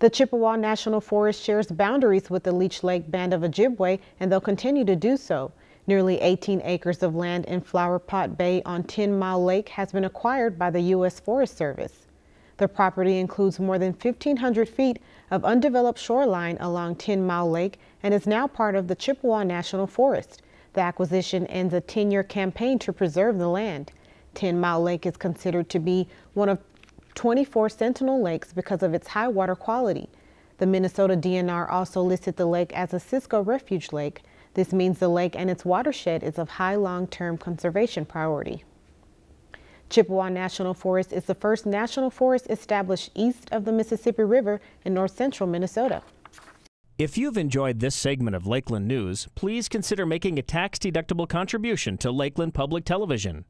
The Chippewa National Forest shares boundaries with the Leech Lake Band of Ojibwe, and they'll continue to do so. Nearly 18 acres of land in Flower Pot Bay on Ten Mile Lake has been acquired by the U.S. Forest Service. The property includes more than 1,500 feet of undeveloped shoreline along Ten Mile Lake and is now part of the Chippewa National Forest. The acquisition ends a 10-year campaign to preserve the land. Ten Mile Lake is considered to be one of 24 Sentinel lakes because of its high water quality. The Minnesota DNR also listed the lake as a Cisco refuge lake. This means the lake and its watershed is of high long-term conservation priority. Chippewa National Forest is the first national forest established east of the Mississippi River in north central Minnesota. If you've enjoyed this segment of Lakeland News, please consider making a tax-deductible contribution to Lakeland Public Television.